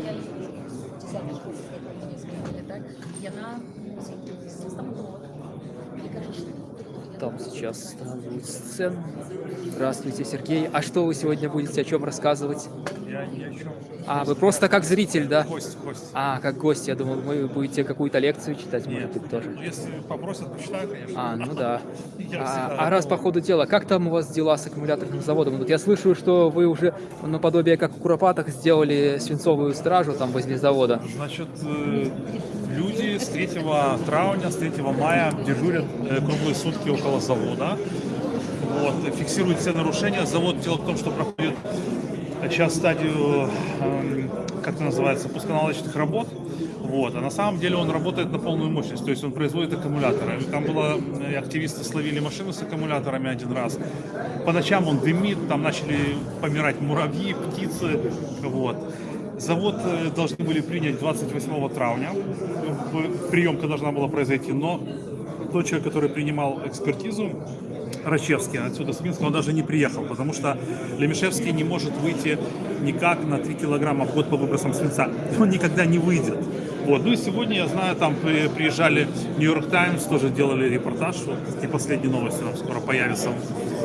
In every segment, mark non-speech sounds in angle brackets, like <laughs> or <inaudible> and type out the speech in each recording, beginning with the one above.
Я десятый школы не так. Яна стоматолог. Там сейчас становится сцен. Здравствуйте, Сергей. А что вы сегодня будете о чем рассказывать? Я ни о чем. А, вы просто как зритель, да? Гость, гость. А, как гость. Я думал, вы будете какую-то лекцию читать, может быть, тоже. Если попросят, почитаю, конечно. А, ну да. <laughs> А, а раз по ходу дела, как там у вас дела с аккумуляторным заводом? Вот я слышу, что вы уже наподобие как в Куропатах сделали свинцовую стражу там возле завода. Значит, э, люди с 3 травня, с 3 мая дежурят э, круглые сутки около завода. Вот, фиксируют все нарушения. Завод, дело в том, что проходит сейчас стадию, эм, как это называется, пусконаладочных работ. Вот. А на самом деле он работает на полную мощность, то есть он производит аккумуляторы. Там было, э, активисты словили машины с аккумуляторами один раз. По ночам он дымит, там начали помирать муравьи, птицы. Вот. Завод э, должны были принять 28 травня. Приемка должна была произойти, но тот человек, который принимал экспертизу, Рачевский отсюда с Минска, он даже не приехал, потому что Лемешевский не может выйти никак на 3 килограмма в год по выбросам свинца. <laughs> Он никогда не выйдет. Вот. Ну и сегодня, я знаю, там при- приезжали Нью-Йорк Таймс, тоже делали репортаж, вот, и последние новости там скоро появятся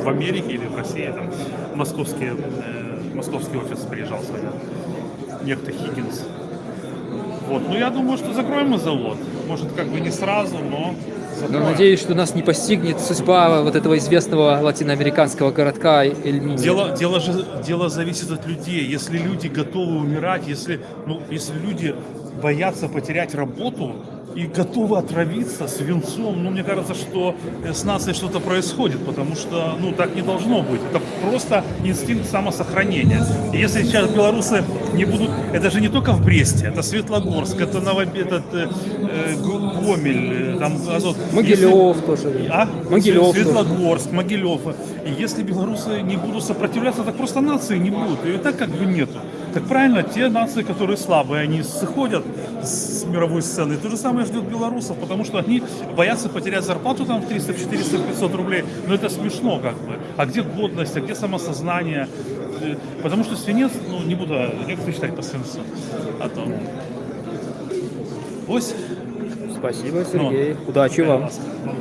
в Америке или в России, там московские, э, московский офис приезжал сегодня, некто Хиггинс. Вот. Ну я думаю, что закроем мы завод. Может, как бы не сразу, но Но надеюсь, что нас не постигнет судьба вот этого известного латиноамериканского городка Эльмини. Дело, дело же дело зависит от людей. Если люди готовы умирать, если, ну, если люди боятся потерять работу и готовы отравиться свинцом, ну, мне кажется, что э, с нацией что-то происходит, потому что, ну, так не должно быть. Это просто инстинкт самосохранения. И если сейчас белорусы не будут, это же не только в Бресте, это Светлогорск, это Новоб... этот, э, э, Го- Гомель, э, там, Азот. Могилев тоже. А? Могилев тоже. Светлогорск, Могилев. И если белорусы не будут сопротивляться, так просто нации не будут. И так как бы нету. Так правильно, те нации, которые слабые, они сходят с мировой сцены. То же самое ждет белорусов, потому что они боятся потерять зарплату там в 300, в 400, в 500 рублей. Но это смешно как бы. А где годность, а где самосознание? Э, Потому что свинец, ну не буду лекцию читать по свинцу. А то... Ось. Спасибо, Сергей. Удачи Э, вам. ласка. Ну.